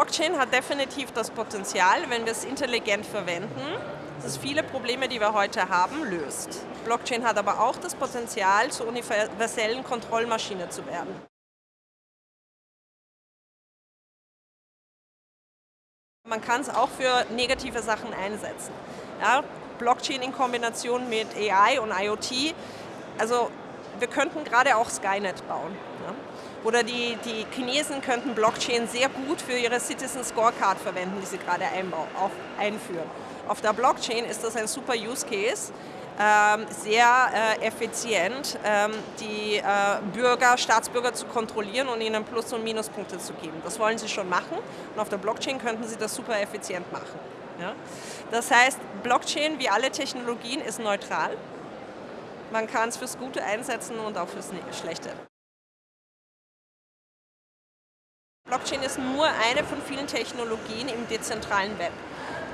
Blockchain hat definitiv das Potenzial, wenn wir es intelligent verwenden, dass es viele Probleme, die wir heute haben, löst. Blockchain hat aber auch das Potenzial, zur universellen Kontrollmaschine zu werden. Man kann es auch für negative Sachen einsetzen. Ja, Blockchain in Kombination mit AI und IoT, also wir könnten gerade auch Skynet bauen. Ja. Oder die, die Chinesen könnten Blockchain sehr gut für ihre Citizen Scorecard verwenden, die sie gerade einführen. Auf der Blockchain ist das ein super Use Case, ähm, sehr äh, effizient, ähm, die äh, Bürger, Staatsbürger zu kontrollieren und ihnen Plus- und Minuspunkte zu geben. Das wollen sie schon machen und auf der Blockchain könnten sie das super effizient machen. Ja? Das heißt, Blockchain wie alle Technologien ist neutral. Man kann es fürs Gute einsetzen und auch fürs Schlechte. Blockchain ist nur eine von vielen Technologien im dezentralen Web.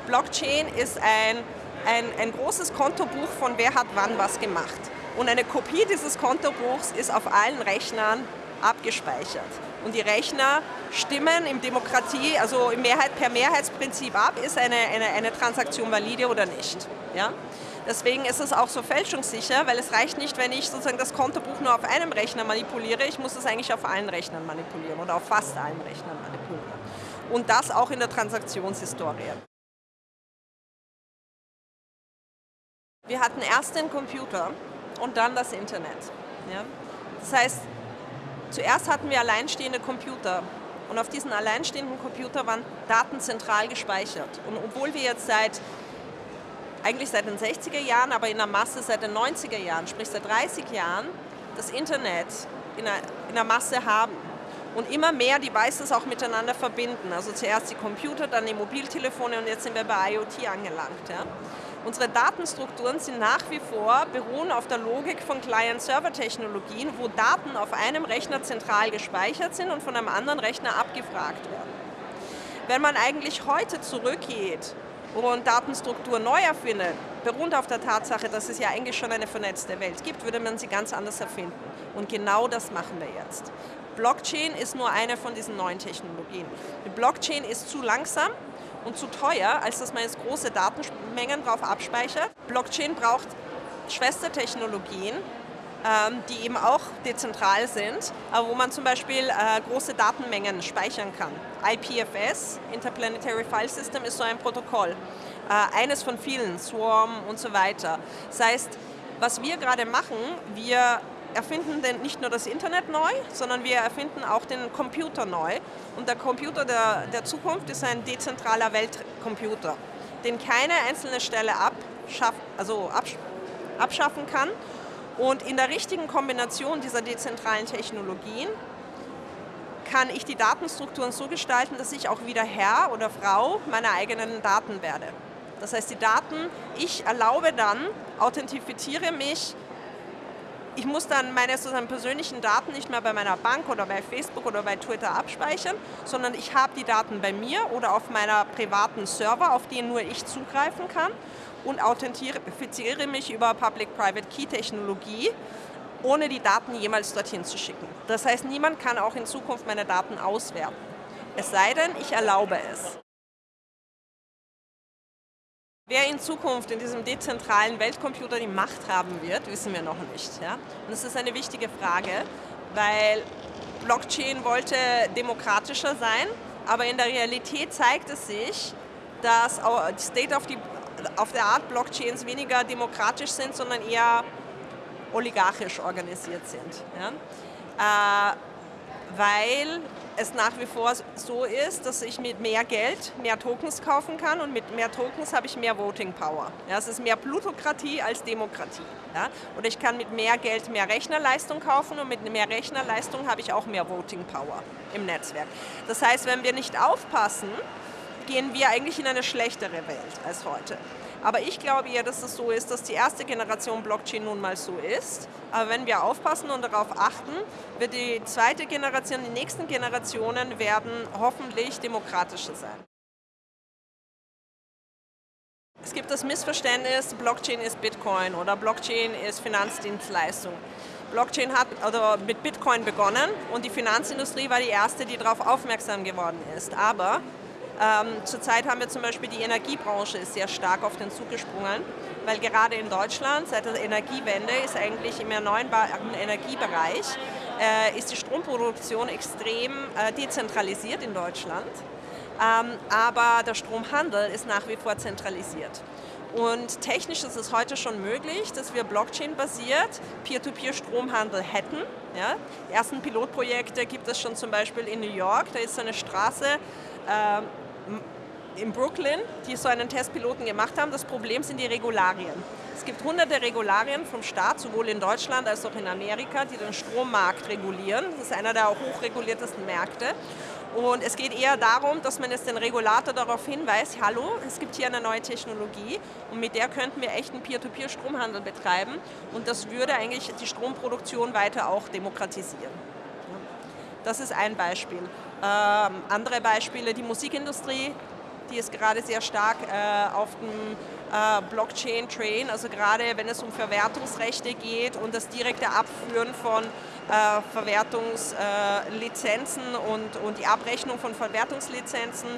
Blockchain ist ein, ein, ein großes Kontobuch von wer hat wann was gemacht. Und eine Kopie dieses Kontobuchs ist auf allen Rechnern abgespeichert. Und die Rechner stimmen im Demokratie, also im Mehrheit, per Mehrheitsprinzip ab, ist eine, eine, eine Transaktion valide oder nicht. Ja? Deswegen ist es auch so fälschungssicher, weil es reicht nicht, wenn ich sozusagen das Kontobuch nur auf einem Rechner manipuliere, ich muss es eigentlich auf allen Rechnern manipulieren oder auf fast allen Rechnern manipulieren. Und das auch in der Transaktionshistorie. Wir hatten erst den Computer und dann das Internet. Ja? Das heißt, zuerst hatten wir alleinstehende Computer und auf diesen alleinstehenden Computer waren Daten zentral gespeichert. Und obwohl wir jetzt seit eigentlich seit den 60er Jahren, aber in der Masse seit den 90er Jahren, sprich seit 30 Jahren, das Internet in der, in der Masse haben und immer mehr Devices auch miteinander verbinden. Also zuerst die Computer, dann die Mobiltelefone und jetzt sind wir bei IoT angelangt. Ja. Unsere Datenstrukturen sind nach wie vor, beruhen auf der Logik von Client-Server-Technologien, wo Daten auf einem Rechner zentral gespeichert sind und von einem anderen Rechner abgefragt werden. Wenn man eigentlich heute zurückgeht und Datenstruktur neu erfindet, beruht auf der Tatsache, dass es ja eigentlich schon eine vernetzte Welt gibt, würde man sie ganz anders erfinden. Und genau das machen wir jetzt. Blockchain ist nur eine von diesen neuen Technologien. Die Blockchain ist zu langsam und zu teuer, als dass man jetzt große Datenmengen drauf abspeichert. Blockchain braucht Schwestertechnologien, die eben auch dezentral sind, aber wo man zum Beispiel äh, große Datenmengen speichern kann. IPFS, Interplanetary File System, ist so ein Protokoll. Äh, eines von vielen, Swarm und so weiter. Das heißt, was wir gerade machen, wir erfinden denn nicht nur das Internet neu, sondern wir erfinden auch den Computer neu. Und der Computer der, der Zukunft ist ein dezentraler Weltcomputer, den keine einzelne Stelle abschaff, also absch abschaffen kann und in der richtigen Kombination dieser dezentralen Technologien kann ich die Datenstrukturen so gestalten, dass ich auch wieder Herr oder Frau meiner eigenen Daten werde. Das heißt, die Daten, ich erlaube dann, authentifiziere mich, ich muss dann meine sozusagen persönlichen Daten nicht mehr bei meiner Bank oder bei Facebook oder bei Twitter abspeichern, sondern ich habe die Daten bei mir oder auf meiner privaten Server, auf die nur ich zugreifen kann und authentifiziere mich über Public-Private-Key-Technologie, ohne die Daten jemals dorthin zu schicken. Das heißt, niemand kann auch in Zukunft meine Daten auswerten. Es sei denn, ich erlaube es. Wer in Zukunft in diesem dezentralen Weltcomputer die Macht haben wird, wissen wir noch nicht. Ja? Und das ist eine wichtige Frage, weil Blockchain wollte demokratischer sein, aber in der Realität zeigt es sich, dass State of the auf der Art Blockchains weniger demokratisch sind, sondern eher oligarchisch organisiert sind. Ja? Äh, weil es nach wie vor so ist, dass ich mit mehr Geld mehr Tokens kaufen kann und mit mehr Tokens habe ich mehr Voting Power. Ja, es ist mehr Plutokratie als Demokratie. Ja? Oder ich kann mit mehr Geld mehr Rechnerleistung kaufen und mit mehr Rechnerleistung habe ich auch mehr Voting Power im Netzwerk. Das heißt, wenn wir nicht aufpassen, gehen wir eigentlich in eine schlechtere Welt als heute. Aber ich glaube eher, dass es so ist, dass die erste Generation Blockchain nun mal so ist. Aber wenn wir aufpassen und darauf achten, wird die zweite Generation, die nächsten Generationen werden hoffentlich demokratischer sein. Es gibt das Missverständnis, Blockchain ist Bitcoin oder Blockchain ist Finanzdienstleistung. Blockchain hat also mit Bitcoin begonnen und die Finanzindustrie war die erste, die darauf aufmerksam geworden ist. Aber ähm, zurzeit haben wir zum Beispiel die Energiebranche ist sehr stark auf den Zug gesprungen, weil gerade in Deutschland seit der Energiewende ist eigentlich im erneuerbaren Energiebereich äh, ist die Stromproduktion extrem äh, dezentralisiert in Deutschland. Ähm, aber der Stromhandel ist nach wie vor zentralisiert. Und technisch ist es heute schon möglich, dass wir Blockchain-basiert Peer-to-Peer-Stromhandel hätten. Ja? Die ersten Pilotprojekte gibt es schon zum Beispiel in New York. Da ist so eine Straße äh, in Brooklyn, die so einen Testpiloten gemacht haben. Das Problem sind die Regularien. Es gibt hunderte Regularien vom Staat, sowohl in Deutschland als auch in Amerika, die den Strommarkt regulieren. Das ist einer der hochreguliertesten Märkte. Und es geht eher darum, dass man jetzt den Regulator darauf hinweist, hallo, es gibt hier eine neue Technologie und mit der könnten wir echten Peer-to-Peer-Stromhandel betreiben und das würde eigentlich die Stromproduktion weiter auch demokratisieren. Das ist ein Beispiel. Ähm, andere Beispiele, die Musikindustrie, die ist gerade sehr stark äh, auf dem äh, Blockchain-Train, also gerade wenn es um Verwertungsrechte geht und das direkte Abführen von Verwertungslizenzen und, und die Abrechnung von Verwertungslizenzen.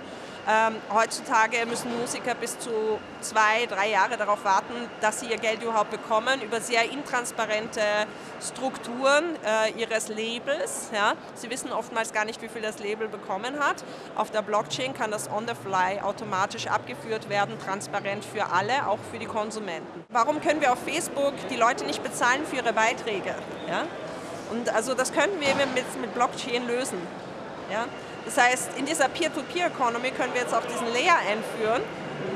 Ähm, heutzutage müssen Musiker bis zu zwei, drei Jahre darauf warten, dass sie ihr Geld überhaupt bekommen, über sehr intransparente Strukturen äh, ihres Labels. Ja. Sie wissen oftmals gar nicht, wie viel das Label bekommen hat. Auf der Blockchain kann das on the fly automatisch abgeführt werden, transparent für alle, auch für die Konsumenten. Warum können wir auf Facebook die Leute nicht bezahlen für ihre Beiträge? Ja? Und also das könnten wir mit, mit Blockchain lösen. Ja? Das heißt, in dieser Peer-to-Peer-Economy können wir jetzt auch diesen Layer einführen,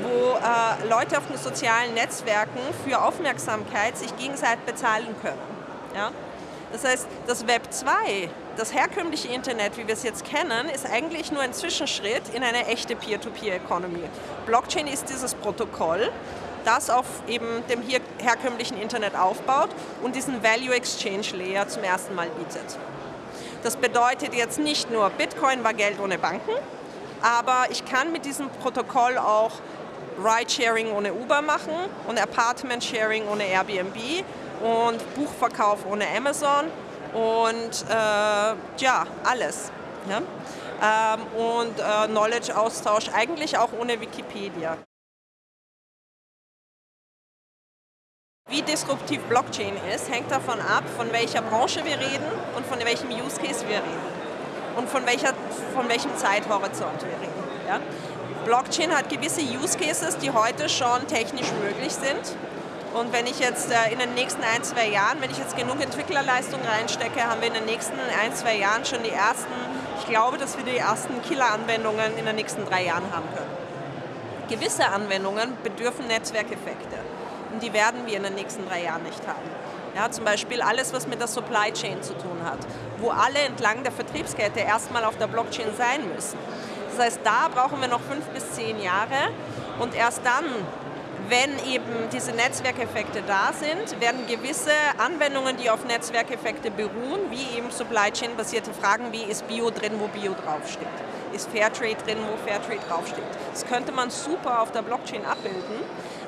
wo äh, Leute auf den sozialen Netzwerken für Aufmerksamkeit sich gegenseitig bezahlen können. Ja? Das heißt, das Web 2, das herkömmliche Internet, wie wir es jetzt kennen, ist eigentlich nur ein Zwischenschritt in eine echte Peer-to-Peer-Economy. Blockchain ist dieses Protokoll, das auf eben dem hier herkömmlichen Internet aufbaut und diesen Value Exchange Layer zum ersten Mal bietet. Das bedeutet jetzt nicht nur, Bitcoin war Geld ohne Banken, aber ich kann mit diesem Protokoll auch Ride-Sharing ohne Uber machen und Apartment-Sharing ohne Airbnb und Buchverkauf ohne Amazon und äh, ja, alles. Ja? Ähm, und äh, Knowledge-Austausch eigentlich auch ohne Wikipedia. Wie disruptiv Blockchain ist, hängt davon ab, von welcher Branche wir reden und von welchem Use Case wir reden und von, welcher, von welchem Zeithorizont wir reden. Ja? Blockchain hat gewisse Use Cases, die heute schon technisch möglich sind. Und wenn ich jetzt äh, in den nächsten ein, zwei Jahren, wenn ich jetzt genug Entwicklerleistung reinstecke, haben wir in den nächsten ein, zwei Jahren schon die ersten, ich glaube, dass wir die ersten Killer-Anwendungen in den nächsten drei Jahren haben können. Gewisse Anwendungen bedürfen Netzwerkeffekte und die werden wir in den nächsten drei Jahren nicht haben. Ja, zum Beispiel alles, was mit der Supply Chain zu tun hat, wo alle entlang der Vertriebskette erstmal auf der Blockchain sein müssen. Das heißt, da brauchen wir noch fünf bis zehn Jahre und erst dann, wenn eben diese Netzwerkeffekte da sind, werden gewisse Anwendungen, die auf Netzwerkeffekte beruhen, wie eben Supply Chain basierte Fragen, wie ist Bio drin, wo Bio draufsteht, ist Fairtrade drin, wo Fairtrade draufsteht. Das könnte man super auf der Blockchain abbilden,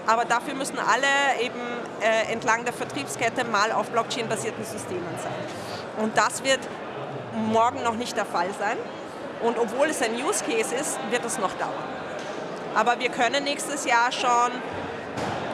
aber dafür müssen alle eben äh, entlang der Vertriebskette mal auf Blockchain-basierten Systemen sein. Und das wird morgen noch nicht der Fall sein. Und obwohl es ein Use Case ist, wird es noch dauern. Aber wir können nächstes Jahr schon,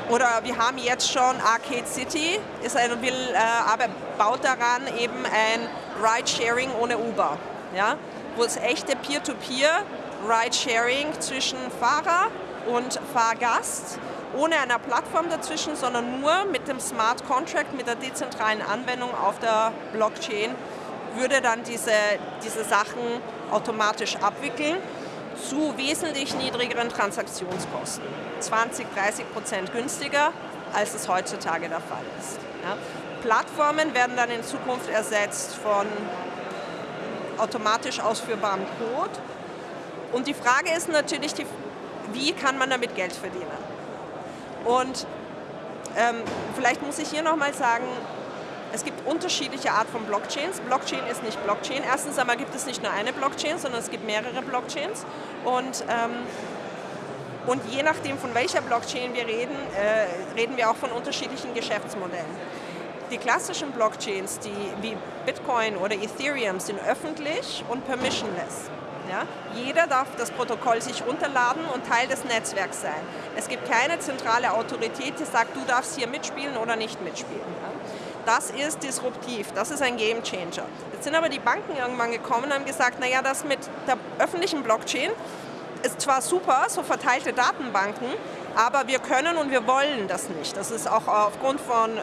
oder wir haben jetzt schon Arcade City, ist ein, will, äh, aber baut daran eben ein Ride-Sharing ohne Uber. Ja? Wo es echte Peer-to-Peer Ride-Sharing zwischen Fahrer und Fahrgast ohne eine Plattform dazwischen, sondern nur mit dem Smart Contract, mit der dezentralen Anwendung auf der Blockchain, würde dann diese, diese Sachen automatisch abwickeln zu wesentlich niedrigeren Transaktionskosten. 20, 30 Prozent günstiger, als es heutzutage der Fall ist. Ja. Plattformen werden dann in Zukunft ersetzt von automatisch ausführbarem Code. Und die Frage ist natürlich, die, wie kann man damit Geld verdienen? Und ähm, vielleicht muss ich hier nochmal sagen, es gibt unterschiedliche Art von Blockchains. Blockchain ist nicht Blockchain. Erstens einmal gibt es nicht nur eine Blockchain, sondern es gibt mehrere Blockchains. Und ähm, Und je nachdem, von welcher Blockchain wir reden, äh, reden wir auch von unterschiedlichen Geschäftsmodellen. Die klassischen Blockchains, die wie Bitcoin oder Ethereum, sind öffentlich und permissionless. Ja? Jeder darf das Protokoll sich runterladen und Teil des Netzwerks sein. Es gibt keine zentrale Autorität, die sagt, du darfst hier mitspielen oder nicht mitspielen. Ja? Das ist disruptiv, das ist ein Game Changer. Jetzt sind aber die Banken irgendwann gekommen und haben gesagt, naja, das mit der öffentlichen Blockchain ist zwar super, so verteilte Datenbanken, aber wir können und wir wollen das nicht. Das ist auch aufgrund von äh,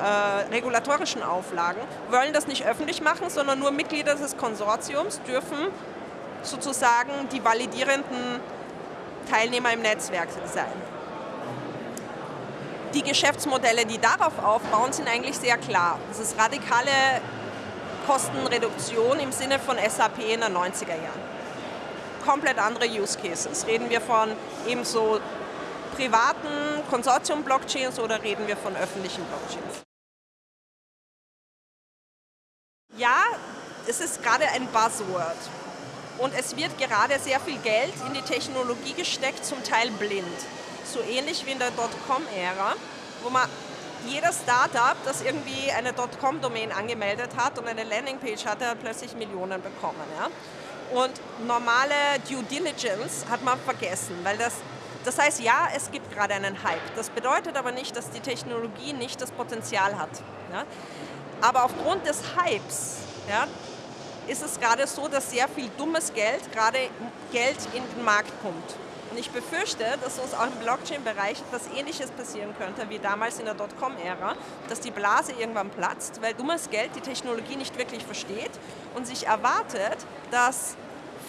regulatorischen Auflagen. Wir wollen das nicht öffentlich machen, sondern nur Mitglieder des Konsortiums dürfen sozusagen die validierenden Teilnehmer im Netzwerk sein. Die Geschäftsmodelle, die darauf aufbauen, sind eigentlich sehr klar. Das ist radikale Kostenreduktion im Sinne von SAP in den 90er Jahren. Komplett andere Use Cases. Reden wir von ebenso privaten Konsortium-Blockchains oder reden wir von öffentlichen Blockchains? Ja, es ist gerade ein Buzzword. Und es wird gerade sehr viel Geld in die Technologie gesteckt, zum Teil blind. So ähnlich wie in der Dotcom-Ära, wo man jeder Startup, das irgendwie eine Dotcom-Domain angemeldet hat und eine Landingpage hatte, hat plötzlich Millionen bekommen. Ja? Und normale Due Diligence hat man vergessen, weil das, das heißt, ja, es gibt gerade einen Hype. Das bedeutet aber nicht, dass die Technologie nicht das Potenzial hat. Ja? Aber aufgrund des Hypes ja, ist es gerade so, dass sehr viel dummes Geld, gerade Geld in den Markt kommt. Und ich befürchte, dass uns auch im Blockchain-Bereich etwas Ähnliches passieren könnte wie damals in der Dotcom-Ära, dass die Blase irgendwann platzt, weil dummes Geld die Technologie nicht wirklich versteht und sich erwartet, dass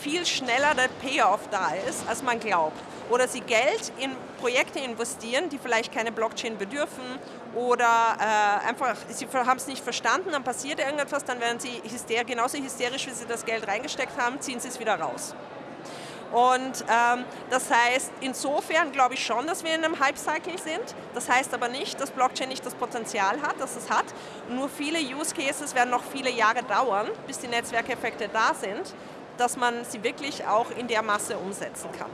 viel schneller der Payoff da ist, als man glaubt. Oder sie Geld in Projekte investieren, die vielleicht keine Blockchain bedürfen oder äh, einfach, sie haben es nicht verstanden, dann passiert irgendetwas, dann werden sie hyster genauso hysterisch, wie sie das Geld reingesteckt haben, ziehen sie es wieder raus. Und ähm, das heißt, insofern glaube ich schon, dass wir in einem Hype-Cycle sind. Das heißt aber nicht, dass Blockchain nicht das Potenzial hat, das es hat. Nur viele Use Cases werden noch viele Jahre dauern, bis die Netzwerkeffekte da sind dass man sie wirklich auch in der Masse umsetzen kann.